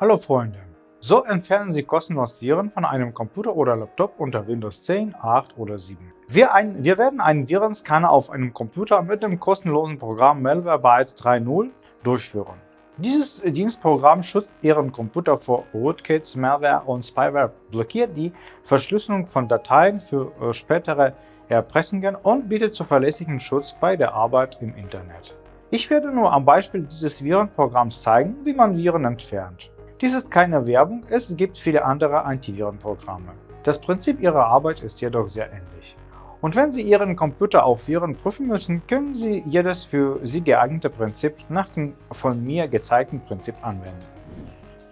Hallo Freunde! So entfernen Sie kostenlos Viren von einem Computer oder Laptop unter Windows 10, 8 oder 7. Wir, ein, wir werden einen Virenscanner auf einem Computer mit dem kostenlosen Programm Malwarebytes 3.0 durchführen. Dieses Dienstprogramm schützt Ihren Computer vor Rootkits, Malware und Spyware, blockiert die Verschlüsselung von Dateien für äh, spätere Erpressungen und bietet zuverlässigen Schutz bei der Arbeit im Internet. Ich werde nur am Beispiel dieses Virenprogramms zeigen, wie man Viren entfernt. Dies ist keine Werbung, es gibt viele andere Antivirenprogramme. Das Prinzip ihrer Arbeit ist jedoch sehr ähnlich. Und wenn Sie Ihren Computer auf Viren prüfen müssen, können Sie jedes für Sie geeignete Prinzip nach dem von mir gezeigten Prinzip anwenden.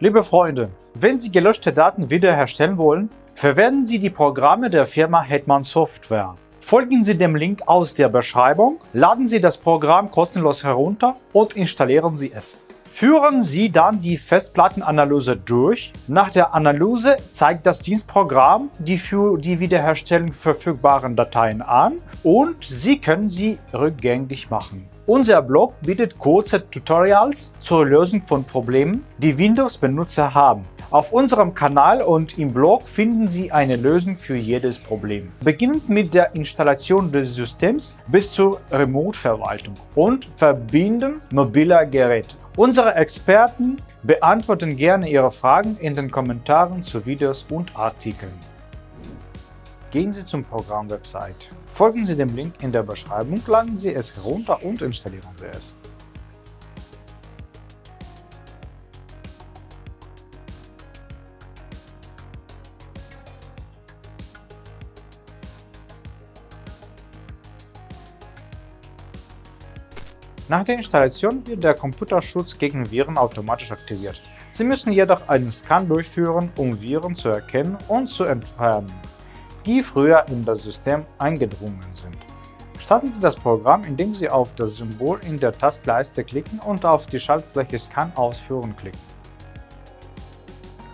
Liebe Freunde, wenn Sie gelöschte Daten wiederherstellen wollen, verwenden Sie die Programme der Firma Hetman Software. Folgen Sie dem Link aus der Beschreibung, laden Sie das Programm kostenlos herunter und installieren Sie es. Führen Sie dann die Festplattenanalyse durch. Nach der Analyse zeigt das Dienstprogramm die für die Wiederherstellung verfügbaren Dateien an und Sie können sie rückgängig machen. Unser Blog bietet kurze Tutorials zur Lösung von Problemen, die Windows-Benutzer haben. Auf unserem Kanal und im Blog finden Sie eine Lösung für jedes Problem. Beginnend mit der Installation des Systems bis zur Remote-Verwaltung und Verbinden mobiler Geräte. Unsere Experten beantworten gerne Ihre Fragen in den Kommentaren zu Videos und Artikeln. Gehen Sie zum Programm-Website. Folgen Sie dem Link in der Beschreibung, laden Sie es herunter und installieren Sie es. Nach der Installation wird der Computerschutz gegen Viren automatisch aktiviert. Sie müssen jedoch einen Scan durchführen, um Viren zu erkennen und zu entfernen, die früher in das System eingedrungen sind. Starten Sie das Programm, indem Sie auf das Symbol in der Tastleiste klicken und auf die Schaltfläche Scan ausführen klicken.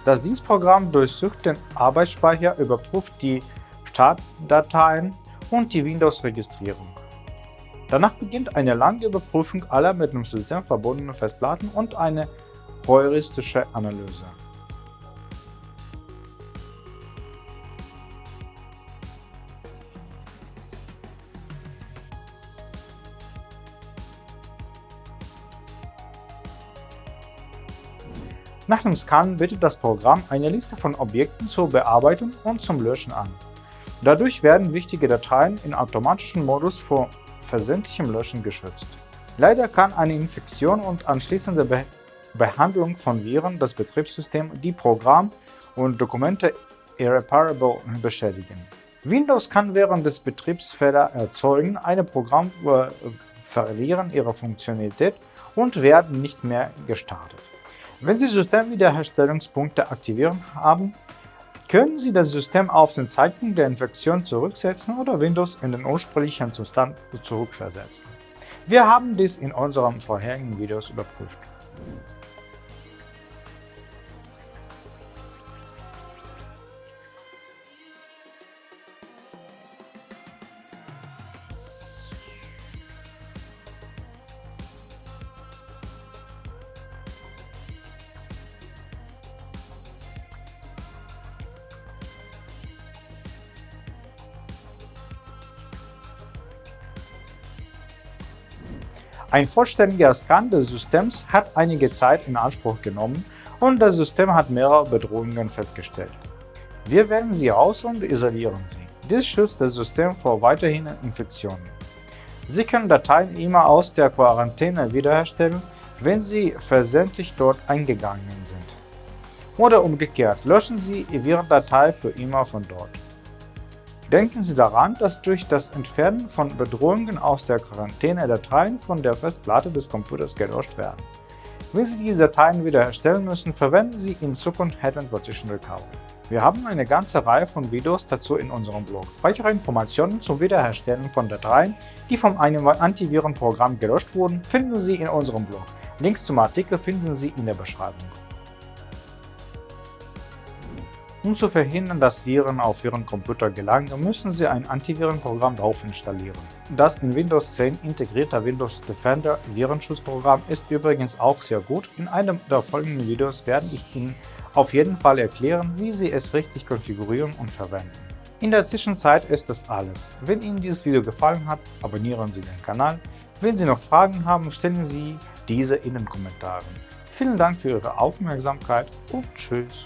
Das Dienstprogramm durchsucht den Arbeitsspeicher, überprüft die Startdateien und die Windows-Registrierung. Danach beginnt eine lange Überprüfung aller mit dem System verbundenen Festplatten und eine heuristische Analyse. Nach dem Scan bietet das Programm eine Liste von Objekten zur Bearbeitung und zum Löschen an. Dadurch werden wichtige Dateien in automatischem Modus vor versendlichem Löschen geschützt. Leider kann eine Infektion und anschließende Be Behandlung von Viren das Betriebssystem, die Programm und Dokumente irreparable beschädigen. Windows kann während des Betriebs Fehler erzeugen, eine Programme äh, verlieren ihre Funktionalität und werden nicht mehr gestartet. Wenn Sie Systemwiederherstellungspunkte aktivieren haben, können Sie das System auf den Zeitpunkt der Infektion zurücksetzen oder Windows in den ursprünglichen Zustand zurückversetzen. Wir haben dies in unseren vorherigen Videos überprüft. Ein vollständiger Scan des Systems hat einige Zeit in Anspruch genommen und das System hat mehrere Bedrohungen festgestellt. Wir wählen sie aus und isolieren sie. Dies schützt das System vor weiterhin Infektionen. Sie können Dateien immer aus der Quarantäne wiederherstellen, wenn sie versendlich dort eingegangen sind. Oder umgekehrt, löschen Sie Ihre Datei für immer von dort. Denken Sie daran, dass durch das Entfernen von Bedrohungen aus der Quarantäne Dateien von der Festplatte des Computers gelöscht werden. Wenn Sie diese Dateien wiederherstellen müssen, verwenden Sie in Zukunft Head Partition Recovery. Wir haben eine ganze Reihe von Videos dazu in unserem Blog. Weitere Informationen zum Wiederherstellen von Dateien, die von einem Antivirenprogramm gelöscht wurden, finden Sie in unserem Blog. Links zum Artikel finden Sie in der Beschreibung. Um zu verhindern, dass Viren auf Ihren Computer gelangen, müssen Sie ein Antivirenprogramm drauf installieren. das in Windows 10 integrierte Windows Defender Virenschutzprogramm ist übrigens auch sehr gut. In einem der folgenden Videos werde ich Ihnen auf jeden Fall erklären, wie Sie es richtig konfigurieren und verwenden. In der Zwischenzeit ist das alles. Wenn Ihnen dieses Video gefallen hat, abonnieren Sie den Kanal. Wenn Sie noch Fragen haben, stellen Sie diese in den Kommentaren. Vielen Dank für Ihre Aufmerksamkeit und Tschüss.